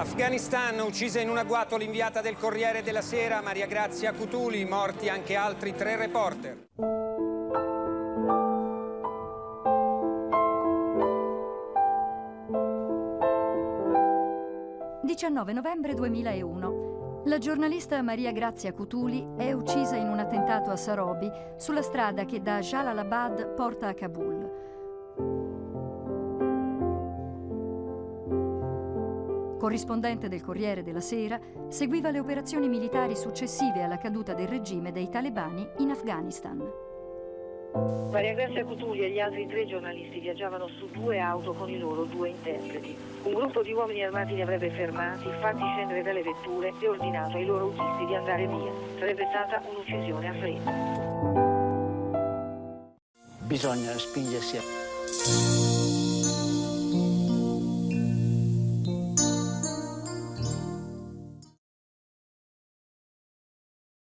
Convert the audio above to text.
Afghanistan, uccisa in un agguato l'inviata del Corriere della Sera, Maria Grazia Cutuli, morti anche altri tre reporter. 19 novembre 2001. La giornalista Maria Grazia Cutuli è uccisa in un attentato a Sarobi, sulla strada che da Jalalabad porta a Kabul. Corrispondente del Corriere della Sera, seguiva le operazioni militari successive alla caduta del regime dei talebani in Afghanistan. Maria Grazia Cutuli e gli altri tre giornalisti viaggiavano su due auto con i loro due interpreti. Un gruppo di uomini armati li avrebbe fermati, fatti scendere dalle vetture e ordinato ai loro autisti di andare via. Sarebbe stata un'uccisione a freddo. Bisogna spingersi a...